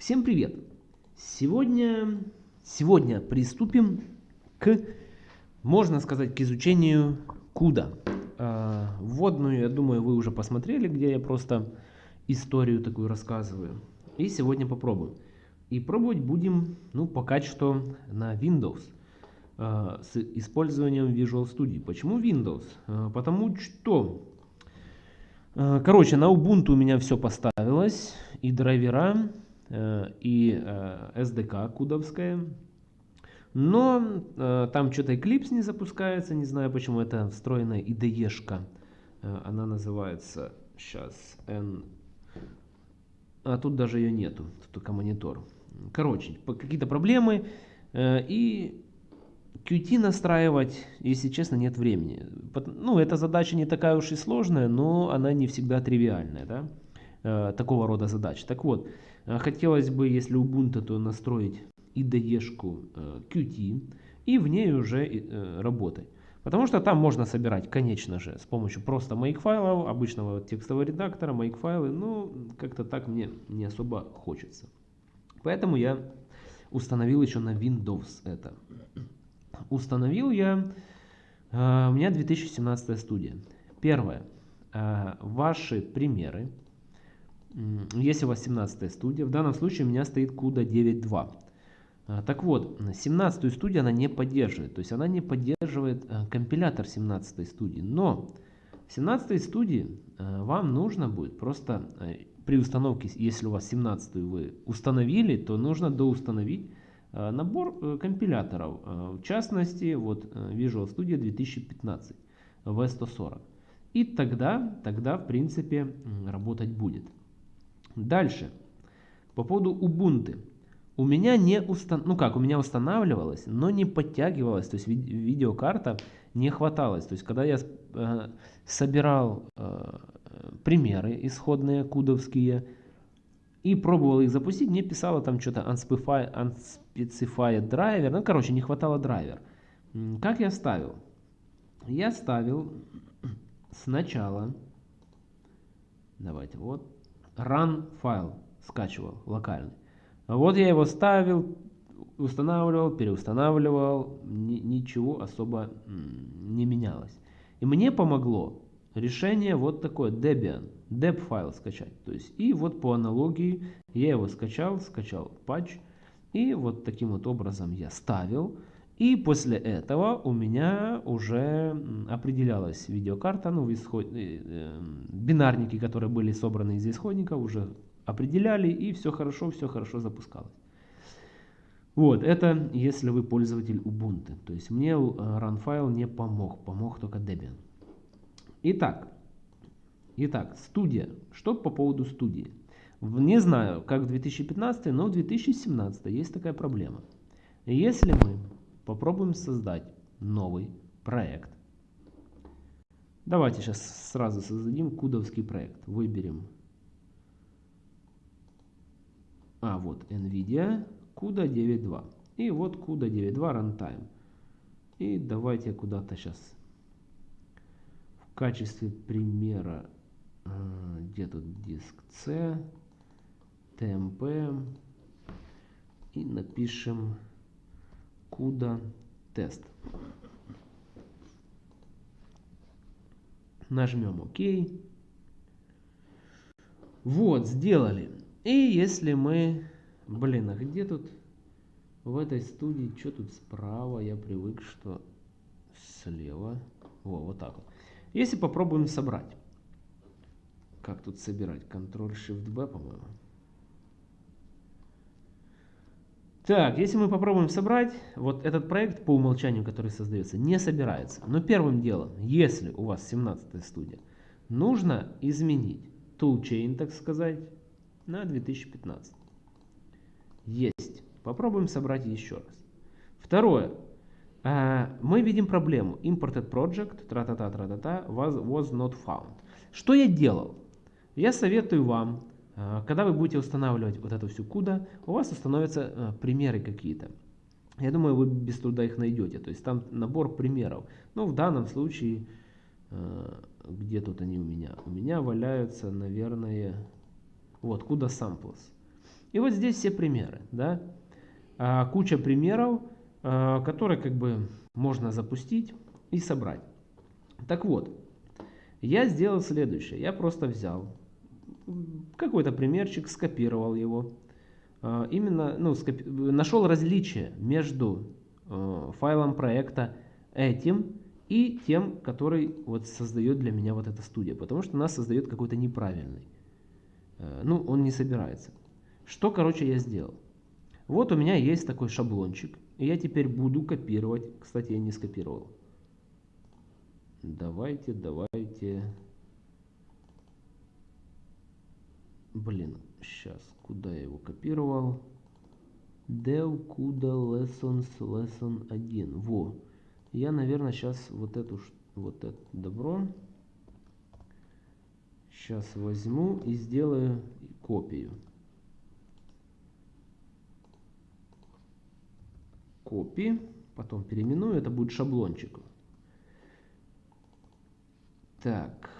Всем привет! Сегодня, сегодня приступим к, можно сказать, к изучению CUDA. А, вводную, я думаю, вы уже посмотрели, где я просто историю такую рассказываю. И сегодня попробуем. И пробовать будем, ну, пока что на Windows а, с использованием Visual Studio. Почему Windows? А, потому что короче, на Ubuntu у меня все поставилось, и драйвера, и SDK э, кудовская. Но там что-то Eclipse не запускается, не знаю почему, это встроенная IDE-шка. Она называется, сейчас, N... А тут даже ее нету, тут только монитор. Короче, какие-то проблемы. И Qt настраивать, если честно, нет времени. Ну, эта задача не такая уж и сложная, но она не всегда тривиальная, да? Э, такого рода задач. Так вот, э, хотелось бы, если Ubuntu, то настроить IDE-шку э, Qt и в ней уже э, работать. Потому что там можно собирать, конечно же, с помощью просто файлов, обычного текстового редактора, файлы, но как-то так мне не особо хочется. Поэтому я установил еще на Windows это. Установил я, э, у меня 2017 студия. Первое. Э, ваши примеры. Если у вас 17 студия, в данном случае у меня стоит CUDA 9.2. Э, так вот, 17 студию она не поддерживает. То есть она не поддерживает компилятор 17 студии. Но в 17 студии вам нужно будет просто при установке, если у вас 17 вы установили, то нужно доустановить Э, набор э, компиляторов, э, в частности, вот Visual Studio 2015 V140. И тогда, тогда, в принципе, работать будет. Дальше. По поводу Ubuntu. У меня не устан... ну как, у меня устанавливалось, но не подтягивалось, то есть ви видеокарта не хваталось. То есть когда я э, собирал э, примеры исходные кудовские, и пробовал их запустить, мне писало там что-то unspecified, unspecified driver, ну короче не хватало драйвер. Как я ставил? Я ставил сначала, давайте вот, run файл скачивал локальный. Вот я его ставил, устанавливал, переустанавливал, ничего особо не менялось. И мне помогло решение вот такое, Debian, deb файл скачать. То есть и вот по аналогии я его скачал, скачал патч, и вот таким вот образом я ставил. И после этого у меня уже определялась видеокарта, ну, исход... Э, э, бинарники, которые были собраны из исходников, уже определяли, и все хорошо, все хорошо запускалось. Вот, это если вы пользователь Ubuntu. То есть мне run файл не помог, помог только Debian. Итак, итак, студия. Что по поводу студии? Не знаю, как в 2015, но в 2017 есть такая проблема. Если мы попробуем создать новый проект, давайте сейчас сразу создадим кудовский проект. Выберем, а вот NVIDIA CUDA 9.2. И вот CUDA 9.2 Runtime. И давайте куда-то сейчас качестве примера, а, где тут диск C, TMP и напишем CUDA тест. Нажмем ОК. Вот, сделали. И если мы... Блин, а где тут в этой студии, что тут справа? Я привык, что слева. Во, вот так вот. Если попробуем собрать. Как тут собирать? Ctrl-Shift-B, по-моему. Так, если мы попробуем собрать, вот этот проект по умолчанию, который создается, не собирается. Но первым делом, если у вас 17 студия, нужно изменить toolchain, так сказать, на 2015. Есть. Попробуем собрать еще раз. Второе. Э, мы видим проблему. Imported project, тра-та-та, тра-та-та, was, was not found. Что я делал? Я советую вам, когда вы будете устанавливать вот эту всю куда, у вас установятся э, примеры какие-то. Я думаю, вы без труда их найдете. То есть там набор примеров. Но в данном случае, где тут они у меня? У меня валяются, наверное, вот, куда samples. И вот здесь все примеры, да, а, куча примеров, а, которые как бы можно запустить и собрать. Так вот, я сделал следующее. Я просто взял какой-то примерчик, скопировал его. А, именно ну, скопи... нашел различие между э, файлом проекта этим и тем, который вот создает для меня вот эта студия. Потому что нас создает какой-то неправильный. Э, ну, он не собирается. Что, короче, я сделал? Вот у меня есть такой шаблончик. И я теперь буду копировать. Кстати, я не скопировал. Давайте, давайте. Блин, сейчас, куда я его копировал? Dev куда lessons lesson 1. Во. Я, наверное, сейчас вот эту вот это добро сейчас возьму и сделаю копию. Копии. Потом переименую. Это будет шаблончик. Так.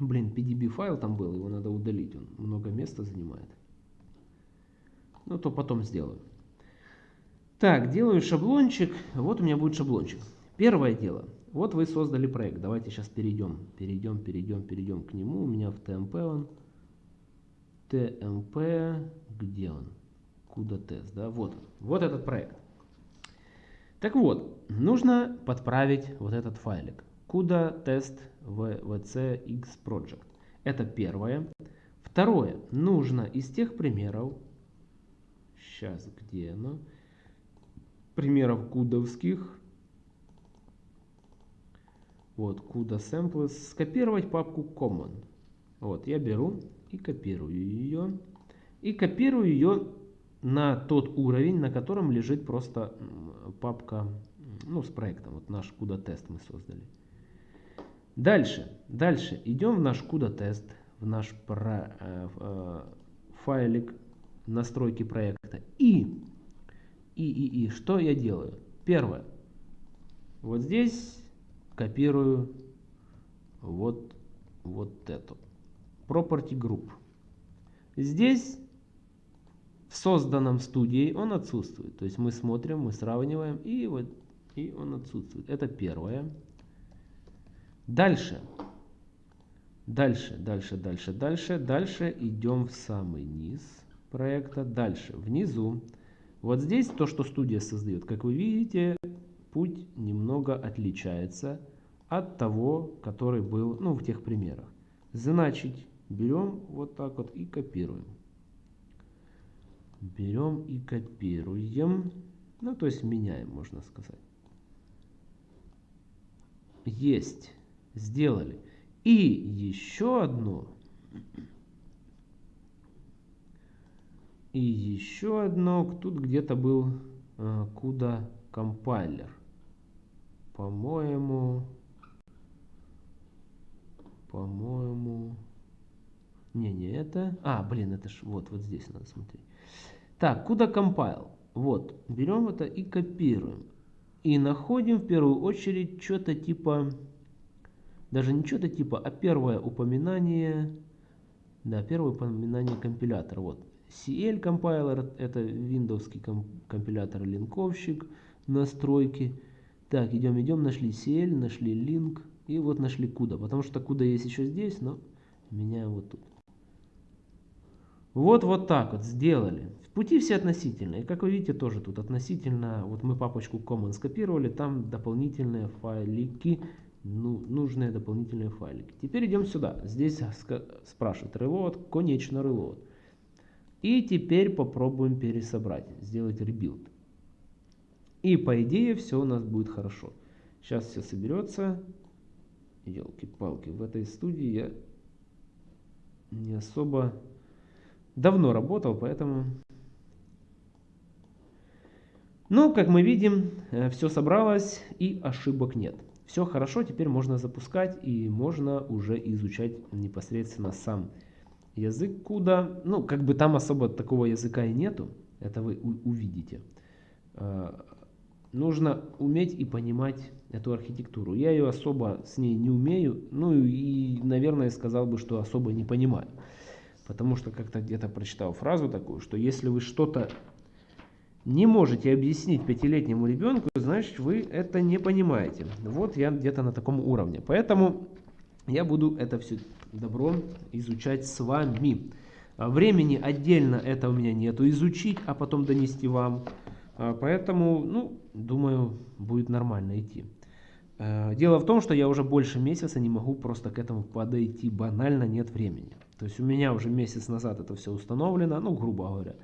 Блин, PDB файл там был, его надо удалить, он много места занимает. Ну, то потом сделаю. Так, делаю шаблончик. Вот у меня будет шаблончик. Первое дело. Вот вы создали проект. Давайте сейчас перейдем, перейдем, перейдем, перейдем к нему. У меня в TMP он. TMP, где он? Куда тест, да? Вот Вот этот проект. Так вот, нужно подправить вот этот файлик. Куда тест vc x project. Это первое. Второе. Нужно из тех примеров, сейчас где оно, примеров кудовских, вот, куда samples, скопировать папку common. Вот, я беру и копирую ее. И копирую ее на тот уровень, на котором лежит просто папка ну, с проектом. Вот наш куда тест мы создали. Дальше, дальше идем в наш куда тест, в наш про, э, э, файлик настройки проекта. И, и, и, и, что я делаю? Первое. Вот здесь копирую вот, вот эту. Property Group. Здесь в созданном студией он отсутствует. То есть мы смотрим, мы сравниваем, и вот и он отсутствует. Это первое. Дальше. Дальше, дальше, дальше, дальше, дальше идем в самый низ проекта. Дальше, внизу. Вот здесь то, что студия создает. Как вы видите, путь немного отличается от того, который был ну, в тех примерах. Значит, берем вот так вот и копируем берем и копируем. Ну, то есть меняем, можно сказать. Есть. Сделали. И еще одно. И еще одно. Тут где-то был э, куда компайлер. По-моему... По-моему... Не, не это. А, блин, это ж вот, вот здесь надо смотреть. Так, куда compile? Вот, берем это и копируем. И находим в первую очередь что-то типа, даже не что-то типа, а первое упоминание, да, первое упоминание компилятора. Вот, CL компайлер, это виндовский компилятор линковщик, настройки. Так, идем, идем, нашли CL, нашли link и вот нашли куда, потому что куда есть еще здесь, но меняем вот тут. Вот, вот так вот сделали. Пути все относительные. Как вы видите, тоже тут относительно. Вот мы папочку common скопировали, там дополнительные файлики, ну, нужные дополнительные файлики. Теперь идем сюда. Здесь спрашивает reload, конечно reload. И теперь попробуем пересобрать, сделать rebuild. И по идее все у нас будет хорошо. Сейчас все соберется. Елки-палки, в этой студии я не особо давно работал, поэтому... Ну, как мы видим, э, все собралось и ошибок нет. Все хорошо, теперь можно запускать и можно уже изучать непосредственно сам язык куда. Ну, как бы там особо такого языка и нету, это вы увидите. Э, нужно уметь и понимать эту архитектуру. Я ее особо с ней не умею, ну и, наверное, сказал бы, что особо не понимаю. Потому что как-то где-то прочитал фразу такую, что если вы что-то не можете объяснить пятилетнему ребенку, значит вы это не понимаете. Вот я где-то на таком уровне. Поэтому я буду это все добро изучать с вами. А времени отдельно это у меня нету изучить, а потом донести вам. А, поэтому, ну, думаю, будет нормально идти. А, дело в том, что я уже больше месяца не могу просто к этому подойти. Банально нет времени. То есть у меня уже месяц назад это все установлено, ну, грубо говоря.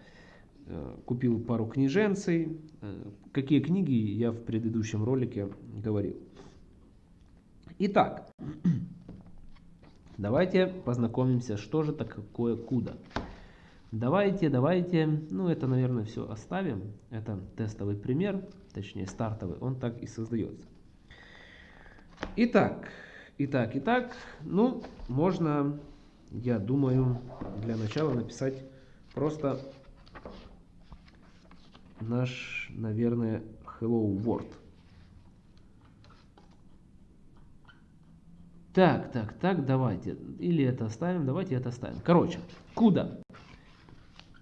Э, купил пару книженций. Э, какие книги я в предыдущем ролике говорил. Итак, давайте познакомимся, что же такое куда. Давайте, давайте, ну это, наверное, все оставим. Это тестовый пример, точнее стартовый, он так и создается. Итак, итак, итак, ну, можно, я думаю, для начала написать просто наш, наверное, Hello World. Так, так, так, давайте. Или это оставим, давайте это оставим. Короче, куда?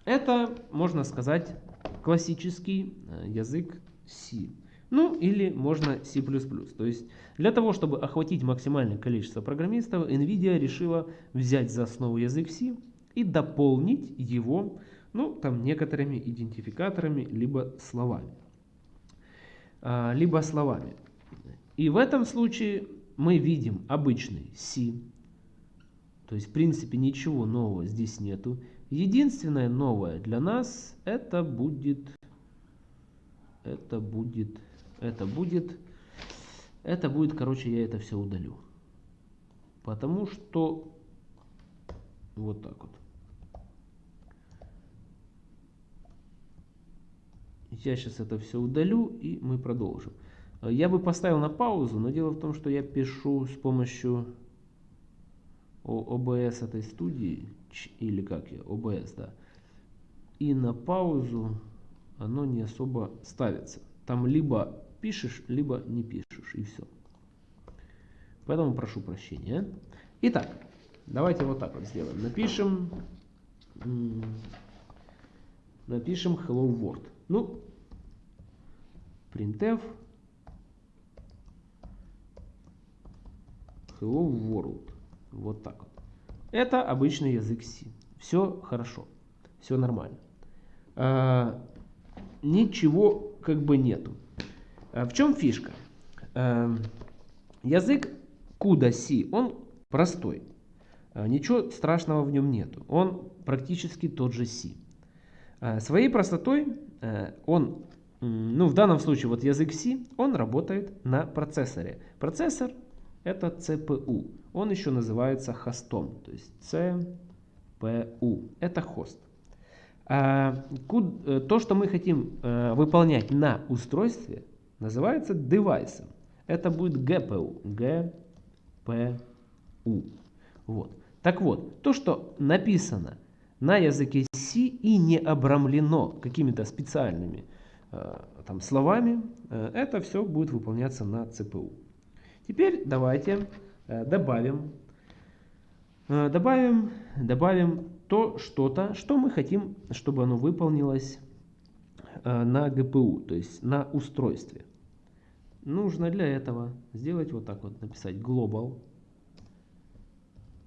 Это, можно сказать, классический э, язык C. Ну, или можно C++. То есть, для того, чтобы охватить максимальное количество программистов, NVIDIA решила взять за основу язык C и дополнить его ну, там некоторыми идентификаторами, либо словами. А, либо словами. И в этом случае мы видим обычный C. То есть, в принципе, ничего нового здесь нету. Единственное новое для нас это будет, это будет, это будет, это будет, короче, я это все удалю. Потому что вот так вот. Я сейчас это все удалю и мы продолжим. Э, я бы поставил на паузу, но дело в том, что я пишу с помощью OBS этой студии, или как я, OBS, да. И на паузу оно не особо ставится. Там либо пишешь, либо не пишешь, и все. Поэтому прошу прощения. Итак, давайте вот так вот сделаем. Напишем, напишем Hello World. Ну, printf hello world. Вот так. Это обычный язык C. Все хорошо. Все нормально. А, ничего как бы нету. А, в чем фишка? А, язык CUDA C, он простой. А, ничего страшного в нем нету. Он практически тот же C. А, своей простотой он, ну в данном случае вот язык C, он работает на процессоре. Процессор это CPU. Он еще называется хостом, то есть CPU. Это хост. А, э, то, что мы хотим э, выполнять на устройстве, называется девайсом. Это будет GPU. GPU. Вот. Так вот, то, что написано на языке C и не обрамлено какими-то специальными э, там, словами, э, это все будет выполняться на CPU. Теперь давайте э, добавим, добавим, добавим то что-то, что мы хотим, чтобы оно выполнилось на GPU, то есть на устройстве. Нужно для этого сделать вот так вот, написать global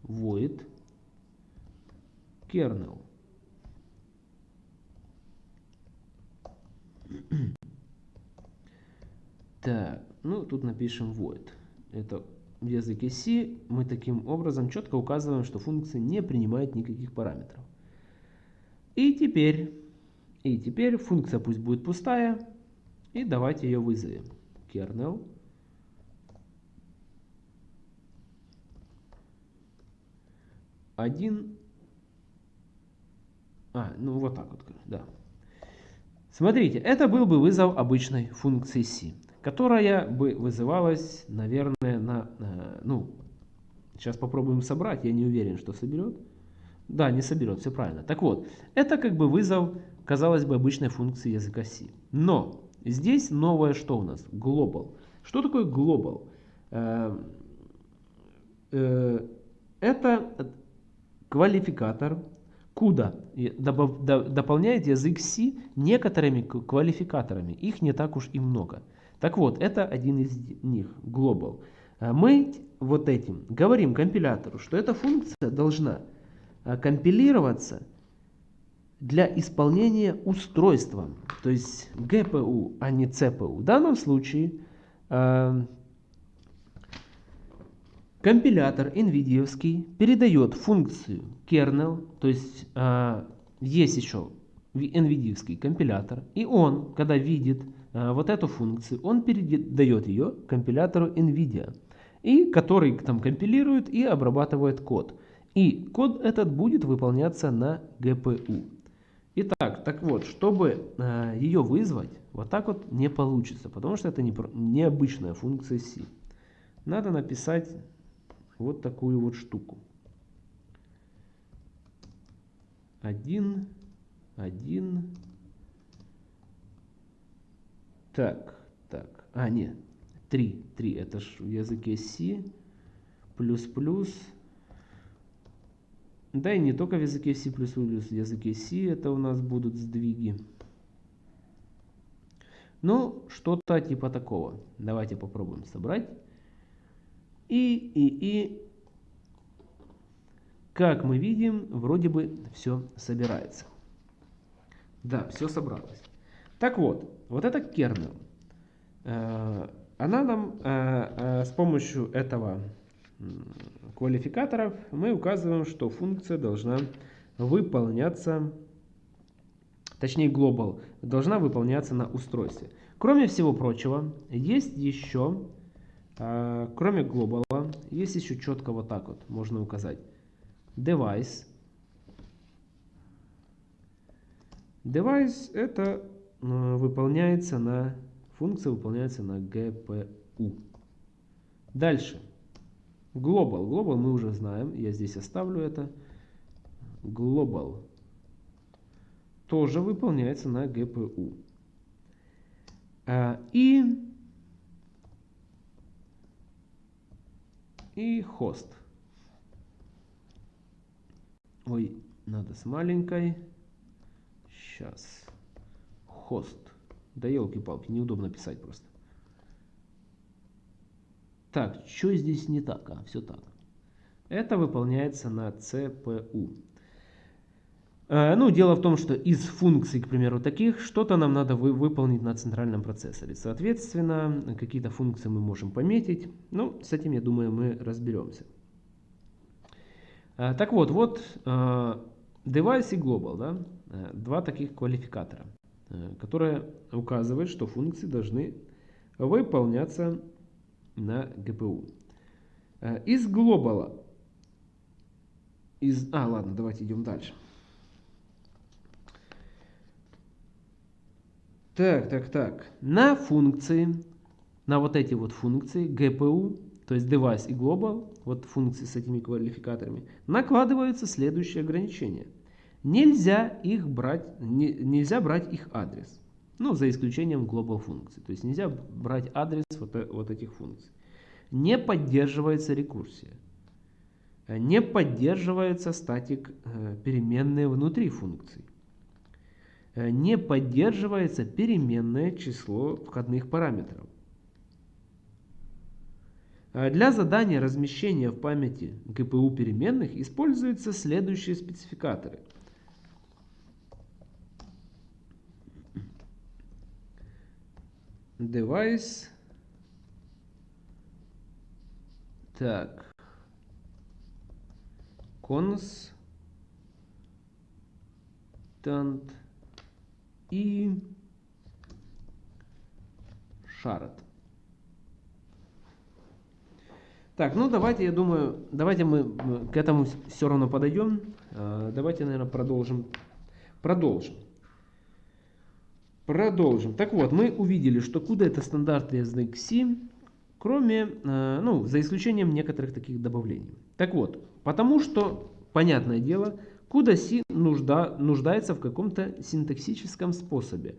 void kernel. Так, ну тут напишем void. Это в языке C мы таким образом четко указываем, что функция не принимает никаких параметров. И теперь, и теперь функция пусть будет пустая. И давайте ее вызовем. Kernel. Один а, ну вот так вот, да. Смотрите, это был бы вызов обычной функции C, которая бы вызывалась, наверное, на, э, ну, сейчас попробуем собрать, я не уверен, что соберет. Да, не соберет, все правильно. Так вот, это как бы вызов, казалось бы, обычной функции языка C. Но Здесь новое что у нас? Global. Что такое global? Э, э, это квалификатор, куда дополняет язык C некоторыми квалификаторами. Их не так уж и много. Так вот, это один из них, global. Э, мы вот этим говорим компилятору, что эта функция должна компилироваться для исполнения устройства, то есть GPU, а не CPU. В данном случае э, компилятор NVIDIA передает функцию kernel, то есть э, есть еще NVIDIA компилятор, и он, когда видит э, вот эту функцию, он передает ее компилятору NVIDIA, и который там компилирует и обрабатывает код. И код этот будет выполняться на GPU. Итак, так вот, чтобы э, ее вызвать, вот так вот не получится, потому что это не, необычная функция C. Надо написать вот такую вот штуку. Один, один. Так, так, а нет, три, три, это ж в языке C, плюс, плюс, да и не только в языке C++, в языке C это у нас будут сдвиги. Ну, что-то типа такого. Давайте попробуем собрать. И, и, и, как мы видим, вроде бы все собирается. Да, все собралось. Так вот, вот эта kernel, э, она нам э, э, с помощью этого квалификаторов мы указываем, что функция должна выполняться, точнее global, должна выполняться на устройстве. Кроме всего прочего, есть еще, кроме global, есть еще четко вот так вот можно указать. Device. Device это э, выполняется на, функция выполняется на GPU. Дальше. Global. Global мы уже знаем. Я здесь оставлю это. Global тоже выполняется на GPU. А, и, и хост. Ой, надо с маленькой. Сейчас. Хост. Да елки-палки, неудобно писать просто. Так, что здесь не так? А, все так. Это выполняется на CPU. Э, ну, дело в том, что из функций, к примеру, таких, что-то нам надо вы, выполнить на центральном процессоре. Соответственно, какие-то функции мы можем пометить. Ну, с этим, я думаю, мы разберемся. Э, так вот, вот э, device и global, да, два таких квалификатора, которые указывают, что функции должны выполняться на GPU. Э, из глобала, из, а ладно, давайте идем дальше. Так, так, так. На функции, на вот эти вот функции GPU, то есть device и global, вот функции с этими квалификаторами, накладываются следующие ограничения. Нельзя их брать, не, нельзя брать их адрес. Ну, за исключением global функций. То есть нельзя брать адрес вот, э, вот этих функций. Не поддерживается рекурсия. Не поддерживается статик э, переменные внутри функций. Не поддерживается переменное число входных параметров. Для задания размещения в памяти GPU переменных используются следующие спецификаторы – device. Так. Constant и shard. Так, ну давайте, я думаю, давайте мы к этому все равно подойдем. А, давайте, наверное, продолжим. Продолжим. Продолжим. Так вот, мы увидели, что CUDA это стандартный язык C, кроме, э, ну, за исключением некоторых таких добавлений. Так вот, потому что, понятное дело, C нужда, нуждается в каком-то синтаксическом способе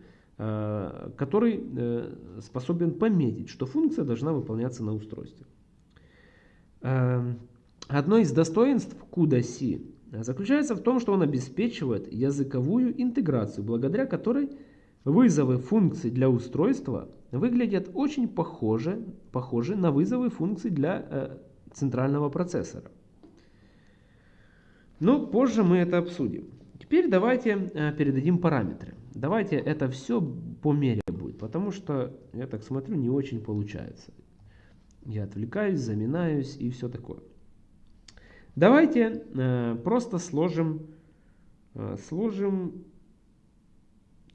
который способен пометить, что функция должна выполняться на устройстве. Одно из достоинств CUDA-C заключается в том, что он обеспечивает языковую интеграцию, благодаря которой вызовы функций для устройства выглядят очень похоже, похожи на вызовы функций для э, центрального процессора. Но позже мы это обсудим. Теперь давайте э, передадим параметры. Давайте это все по мере будет, потому что, я так смотрю, не очень получается. Я отвлекаюсь, заминаюсь и все такое. Давайте э, просто сложим, э, сложим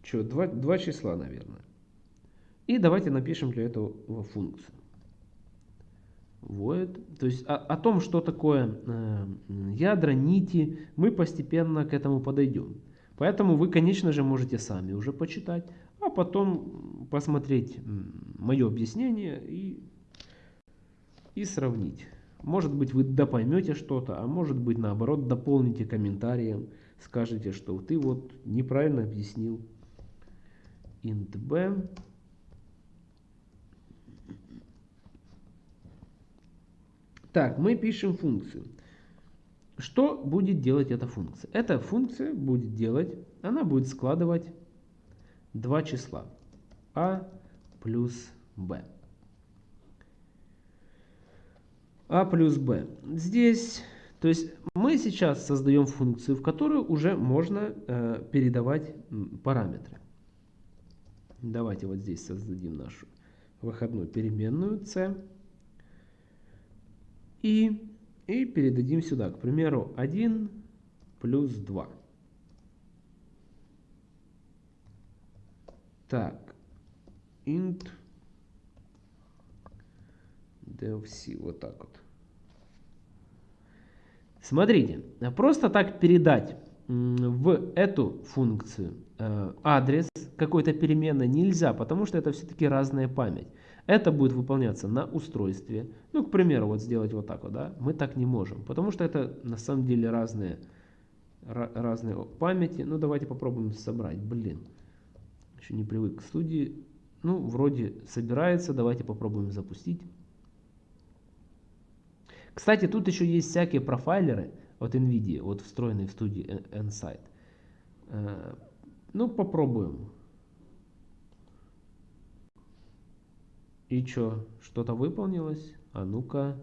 что, два, два числа, наверное. И давайте напишем для этого функцию. Вот. То есть о, о том, что такое э, ядра, нити, мы постепенно к этому подойдем. Поэтому вы, конечно же, можете сами уже почитать, а потом посмотреть мое объяснение и, и сравнить. Может быть, вы допоймете что-то, а может быть, наоборот, дополните комментарием, скажете, что ты вот неправильно объяснил. int b Так, мы пишем функцию. Что будет делать эта функция? Эта функция будет делать, она будет складывать два числа. а плюс b. а плюс b. Здесь, то есть мы сейчас создаем функцию, в которую уже можно э, передавать параметры. Давайте вот здесь создадим нашу выходную переменную c. И, и передадим сюда, к примеру, 1 плюс 2. Так, int devc, вот так вот. Смотрите, просто так передать в эту функцию э, адрес какой-то переменной нельзя, потому что это все-таки разная память. Это будет выполняться на устройстве. Ну, к примеру, вот сделать вот так вот, да, мы так не можем, потому что это на самом деле разные, разные памяти. Ну, давайте попробуем собрать, блин, еще не привык к студии. Ну, вроде собирается, давайте попробуем запустить. Кстати, тут еще есть всякие профайлеры от NVIDIA, вот встроенные в студии Nsight. Э, ну, попробуем. И что, что-то выполнилось? А ну-ка,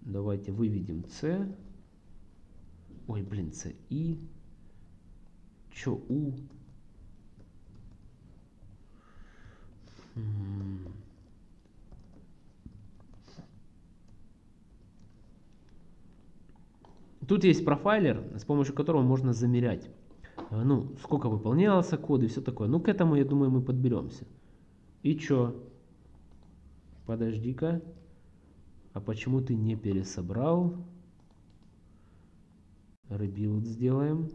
давайте выведем C. Ой, блин, C, И. Че, У? Тут есть профайлер, с помощью которого можно замерять, э, ну, сколько выполнялся код и все такое. Ну, к этому, я думаю, мы подберемся. И чё? Подожди-ка. А почему ты не пересобрал? Rebuild сделаем.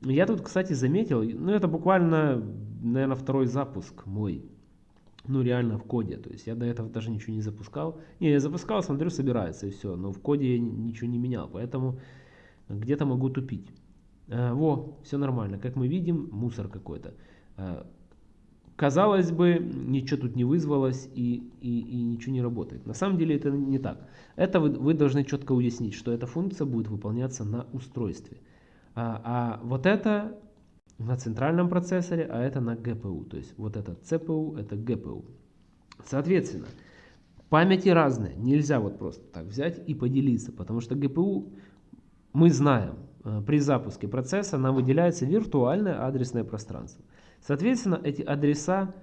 Я тут, кстати, заметил, ну, это буквально, наверное, второй запуск мой ну, реально в коде. То есть я до этого даже ничего не запускал. Не, я запускал, смотрю, собирается и все. Но в коде я ничего не менял. Поэтому где-то могу тупить. А, во, все нормально. Как мы видим, мусор какой-то. Казалось бы, ничего тут не вызвалось и, и, и ничего не работает. На самом деле это не так. Это вы, вы должны четко уяснить, что эта функция будет выполняться на устройстве. А, а вот это на центральном процессоре, а это на GPU. То есть вот это CPU, это GPU. Соответственно, памяти разные. Нельзя вот просто так взять и поделиться, потому что GPU, мы знаем, при запуске процесса нам выделяется виртуальное адресное пространство. Соответственно, эти адреса,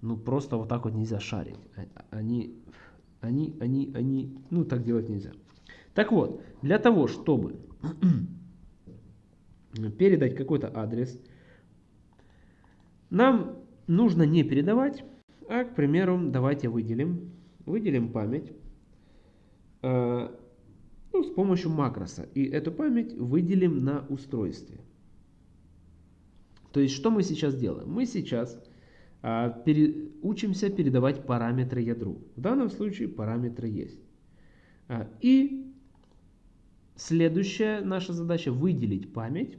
ну просто вот так вот нельзя шарить. А, они, они, они, они, ну так делать нельзя. Так вот, для того, чтобы передать какой-то адрес, нам нужно не передавать, а, к примеру, давайте выделим, выделим память э, ну, с помощью макроса. И эту память выделим на устройстве. То есть, что мы сейчас делаем? Мы сейчас э, пере, учимся передавать параметры ядру. В данном случае параметры есть. Э, и Следующая наша задача выделить память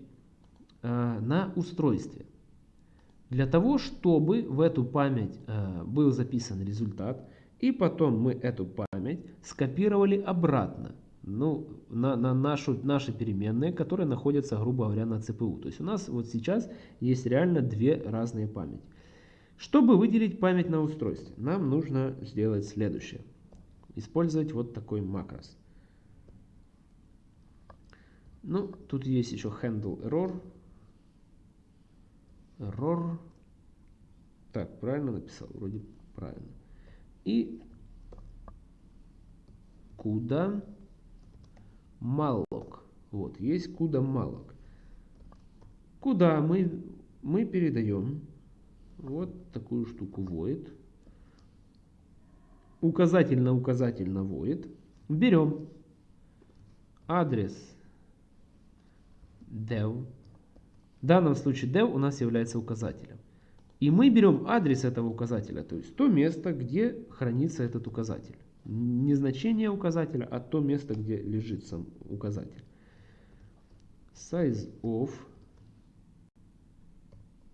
э, на устройстве. Для того, чтобы в эту память э, был записан результат, и потом мы эту память скопировали обратно ну, на, на нашу, наши переменные, которые находятся, грубо говоря, на ЦПУ. То есть у нас вот сейчас есть реально две разные памяти. Чтобы выделить память на устройстве, нам нужно сделать следующее. Использовать вот такой макрос. Ну, тут есть еще handle error. Error. Так, правильно написал? Вроде правильно. И куда malloc. Вот, есть куда malloc. Куда мы, мы передаем вот такую штуку void. Указатель на указатель на void. Берем адрес dev. В данном случае dev у нас является указателем. И мы берем адрес этого указателя, то есть то место, где хранится этот указатель. Не значение указателя, а то место, где лежит сам указатель. Size of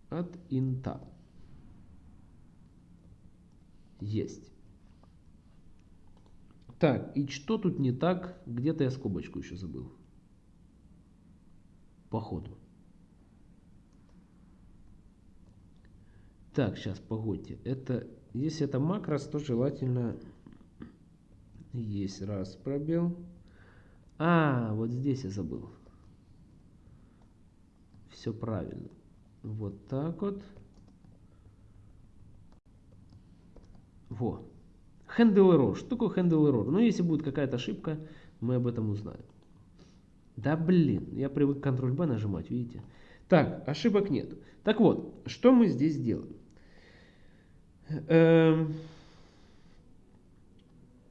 от инта. Есть. Так, и что тут не так? Где-то я скобочку еще забыл. Походу. Так, сейчас, погодьте. Это, если это макрос, то желательно есть раз пробел. А, вот здесь я забыл. Все правильно. Вот так вот. Во. Handle error. Что такое handle error? Ну, если будет какая-то ошибка, мы об этом узнаем. Да блин, я привык Ctrl-B нажимать, видите? Так, ошибок нет. Так вот, что мы здесь делаем? Эм...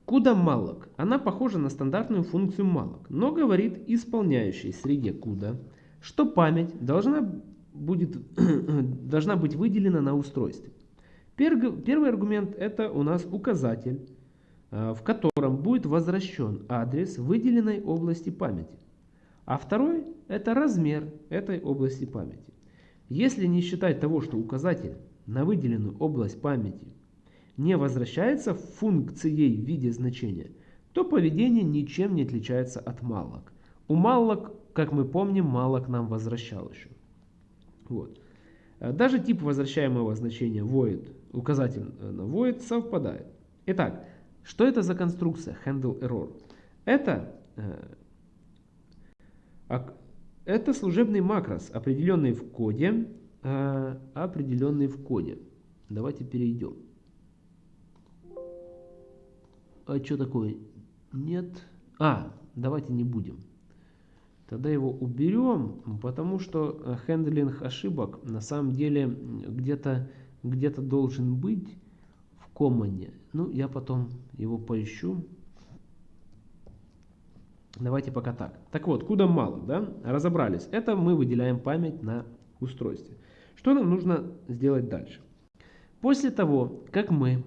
CUDA malloc. Она похожа на стандартную функцию malloc, но говорит исполняющей среде CUDA, что память должна, будет, должна быть выделена на устройстве. Первый аргумент это у нас указатель, э, в котором будет возвращен адрес выделенной области памяти. А второй это размер этой области памяти. Если не считать того, что указатель на выделенную область памяти не возвращается функцией в виде значения, то поведение ничем не отличается от malloc. У malloc, как мы помним, malloc нам возвращал еще. Вот. Э, даже тип возвращаемого значения void, указатель на void совпадает. Итак, что это за конструкция handle error? Это, э, это служебный макрос, определенный в коде, э, определенный в коде. Давайте перейдем. А что такое? Нет. А, давайте не будем. Тогда его уберем, потому что э, хендлинг ошибок на самом деле где-то где, должен быть в команде. Ну, я потом его поищу. Давайте пока так. Так вот, куда мало, да? Разобрались. Это мы выделяем память на устройстве. Что нам нужно сделать дальше? После того, как мы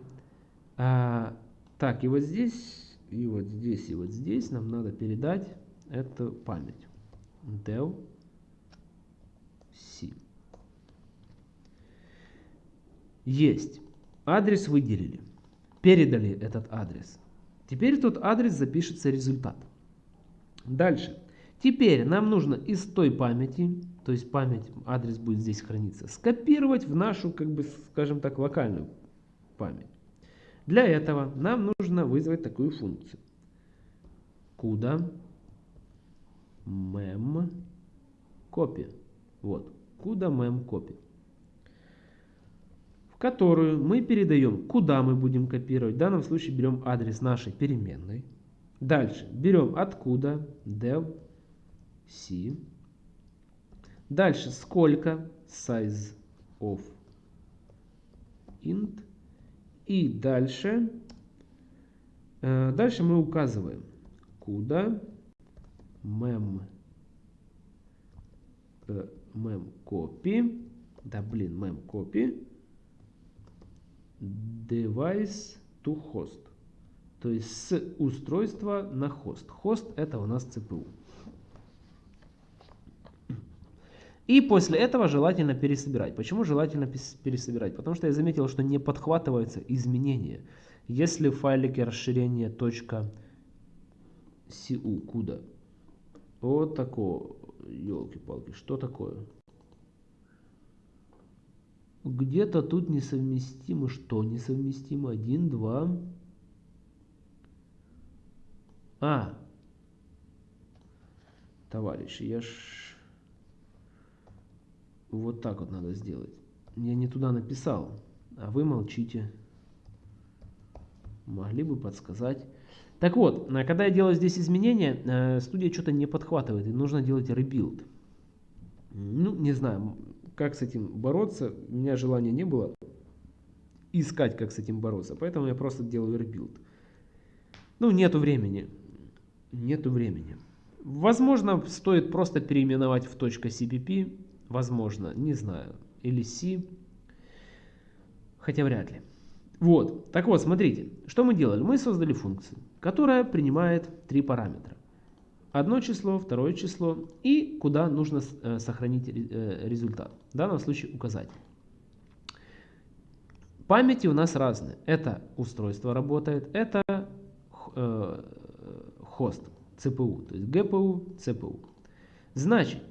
а, так, и вот здесь, и вот здесь, и вот здесь нам надо передать эту память. Del C. Есть. Адрес выделили. Передали этот адрес. Теперь тот адрес запишется результат. Дальше. Теперь нам нужно из той памяти, то есть память, адрес будет здесь храниться, скопировать в нашу, как бы, скажем так, локальную память. Для этого нам нужно вызвать такую функцию. Куда mem copy. Вот, куда mem copy. В которую мы передаем, куда мы будем копировать. В данном случае берем адрес нашей переменной. Дальше берем откуда dev c. Дальше сколько size of int и дальше, э, дальше мы указываем, куда mem, mem copy, да блин, mem copy, device to host. То есть с устройства на хост. Хост это у нас CPU. И после этого желательно пересобирать. Почему желательно пересобирать? Потому что я заметил, что не подхватываются изменения. Если в файлике расширение .cu, куда? Вот такое. Елки-палки, что такое? Где-то тут несовместимо. Что несовместимо? Один, два. А. Товарищи, я ж... Вот так вот надо сделать. Я не туда написал, а вы молчите. Могли бы подсказать. Так вот, э, когда я делаю здесь изменения, э, студия что-то не подхватывает, и нужно делать rebuild. Ну, не знаю, как с этим бороться, у меня желания не было искать, как с этим бороться, поэтому я просто делаю rebuild. Ну, нету времени, нету времени. Возможно, стоит просто переименовать в .cpp, возможно, не знаю, или C, хотя вряд ли. Вот, так вот, смотрите, что мы делали? Мы создали функцию, которая принимает три параметра. Одно число, второе число и куда нужно э, сохранить э, результат. В данном случае указатель. Памяти у нас разные. Это устройство работает, это э, хост, CPU, то есть GPU, CPU. Значит,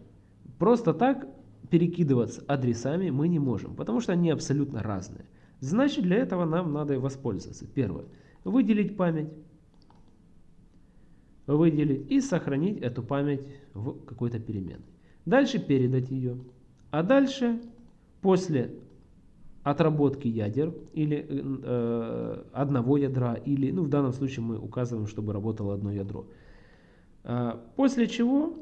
просто так перекидываться адресами мы не можем, потому что они абсолютно разные. Значит, для этого нам надо воспользоваться. Первое. Выделить память. Выделить и сохранить эту память в какой-то переменной. Дальше передать ее. А дальше, после отработки ядер или э, одного ядра, или, ну в данном случае мы указываем, чтобы работало одно ядро. Э, после чего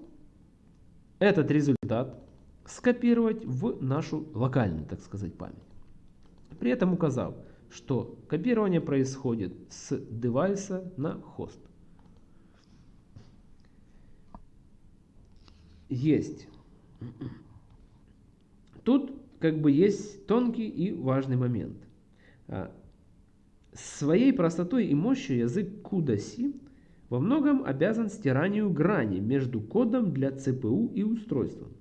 этот результат скопировать в нашу локальную, так сказать, память. При этом указав, что копирование происходит с девайса на хост. Есть. Тут как бы есть тонкий и важный момент. А, своей простотой и мощью язык CUDA-C во многом обязан стиранию грани между кодом для CPU и устройством.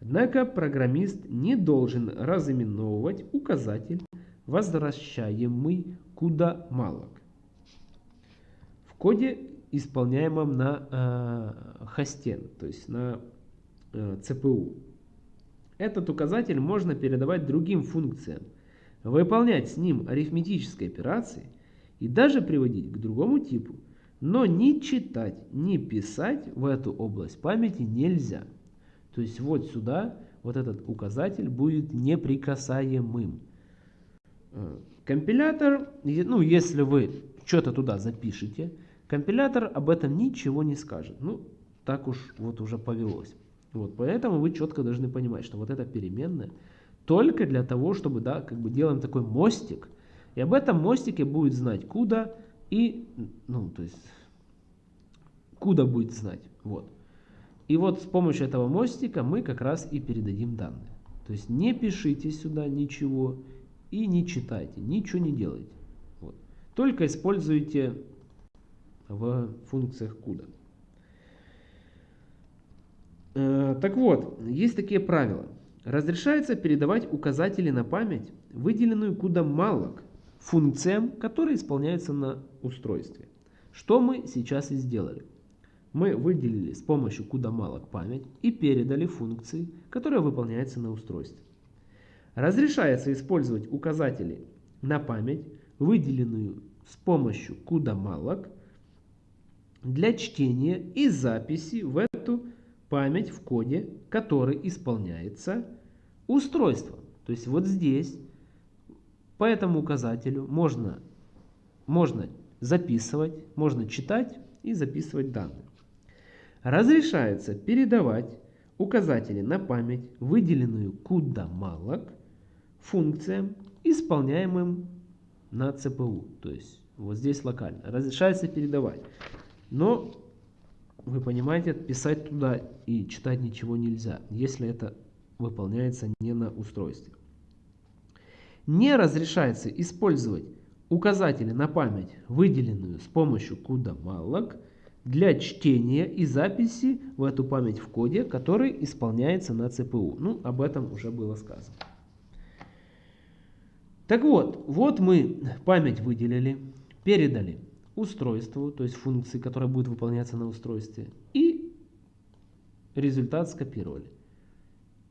Однако программист не должен разыменовывать указатель, возвращаемый куда малок. В коде, исполняемом на э, хосте, то есть на э, CPU. Этот указатель можно передавать другим функциям, выполнять с ним арифметические операции и даже приводить к другому типу, но ни читать, ни писать в эту область памяти нельзя. То есть вот сюда вот этот указатель будет неприкасаемым. Э, компилятор, ну если вы что-то туда запишете, компилятор об этом ничего не скажет. Ну, так уж вот уже повелось. Вот, поэтому вы четко должны понимать, что вот эта переменная только для того, чтобы, да, как бы делаем такой мостик, и об этом мостике будет знать куда и, ну, то есть, куда будет знать, вот. И вот с помощью этого мостика мы как раз и передадим данные. То есть не пишите сюда ничего и не читайте, ничего не делайте. Вот. Только используйте в функциях CUDA. Э, так вот, есть такие правила. Разрешается передавать указатели на память, выделенную CUDA malloc, функциям, которые исполняются на устройстве. Что мы сейчас и сделали мы выделили с помощью куда малок память и передали функции, которые выполняются на устройстве. Разрешается использовать указатели на память, выделенную с помощью куда малок, для чтения и записи в эту память в коде, который исполняется устройством. То есть вот здесь по этому указателю можно, можно записывать, можно читать и записывать данные. Разрешается передавать указатели на память, выделенную куда малок, функциям, исполняемым на ЦПУ. То есть вот здесь локально. Разрешается передавать. Но вы понимаете, писать туда и читать ничего нельзя, если это выполняется не на устройстве. Не разрешается использовать указатели на память, выделенную с помощью куда малок, для чтения и записи в эту память в коде, который исполняется на ЦПУ. Ну, об этом уже было сказано. Так вот, вот мы память выделили, передали устройству, то есть функции, которая будет выполняться на устройстве, и результат скопировали.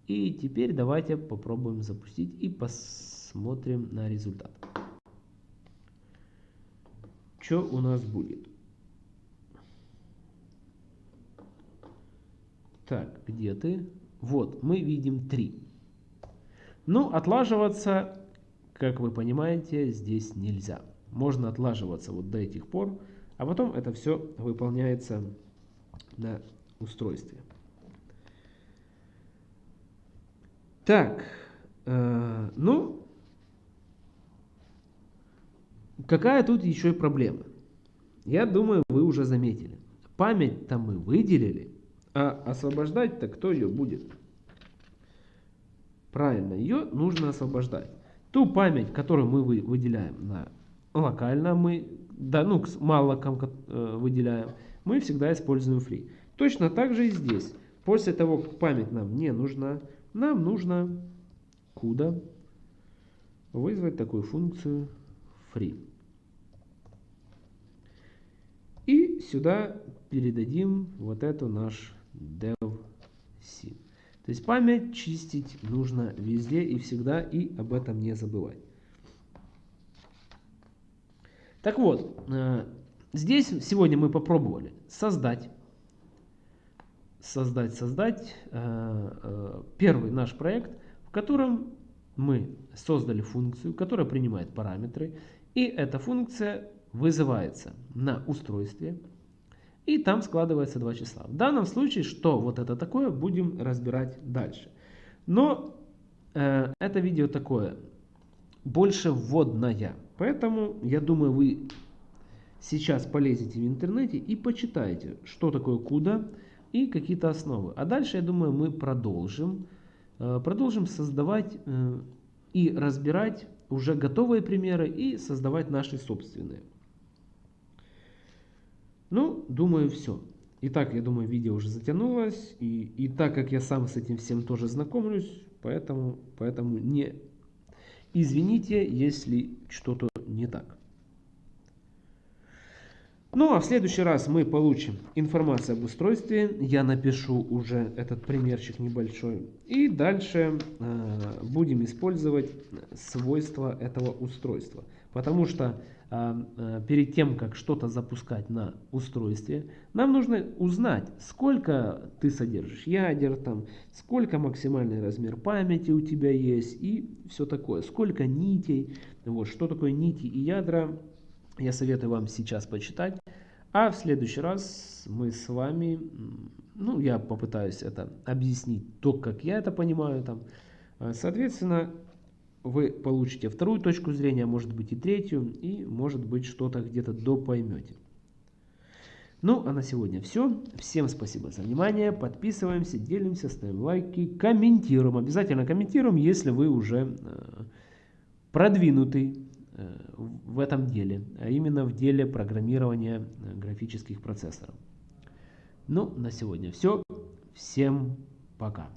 И теперь давайте попробуем запустить и посмотрим на результат. Что у нас будет? Так, где ты? Вот, мы видим 3. Ну, отлаживаться, как вы понимаете, здесь нельзя. Можно отлаживаться вот до этих пор, а потом это все выполняется на устройстве. Так, э, ну, какая тут еще и проблема? Я думаю, вы уже заметили. Память-то мы выделили, а освобождать-то кто ее будет? Правильно, ее нужно освобождать. Ту память, которую мы выделяем на локально, мы да, ну, с маллоком э, выделяем, мы всегда используем free. Точно так же и здесь. После того, как память нам не нужна, нам нужно куда вызвать такую функцию free. И сюда передадим вот эту наш devc. То есть память чистить нужно везде и всегда, и об этом не забывать. Так вот, э, здесь сегодня мы попробовали создать, создать, создать э, э, первый наш проект, в котором мы создали функцию, которая принимает параметры, и эта функция вызывается на устройстве, и там складывается два числа. В данном случае, что вот это такое, будем разбирать дальше. Но э, это видео такое, больше вводное. Поэтому, я думаю, вы сейчас полезете в интернете и почитаете, что такое CUDA и какие-то основы. А дальше, я думаю, мы продолжим, э, продолжим создавать э, и разбирать уже готовые примеры и создавать наши собственные. Ну, думаю, все. Итак, я думаю, видео уже затянулось. И, и так как я сам с этим всем тоже знакомлюсь, поэтому, поэтому не извините, если что-то не так. Ну а в следующий раз мы получим информацию об устройстве. Я напишу уже этот примерчик небольшой. И дальше э, будем использовать свойства этого устройства. Потому что перед тем, как что-то запускать на устройстве, нам нужно узнать, сколько ты содержишь ядер, там, сколько максимальный размер памяти у тебя есть и все такое, сколько нитей, вот, что такое нити и ядра, я советую вам сейчас почитать. А в следующий раз мы с вами, ну, я попытаюсь это объяснить то, как я это понимаю там. А, соответственно, вы получите вторую точку зрения, может быть и третью, и может быть что-то где-то допоймете. Ну, а на сегодня все. Всем спасибо за внимание. Подписываемся, делимся, ставим лайки, комментируем. Обязательно комментируем, если вы уже э, продвинутый э, в этом деле, а именно в деле программирования э, графических процессоров. Ну, на сегодня все. Всем пока.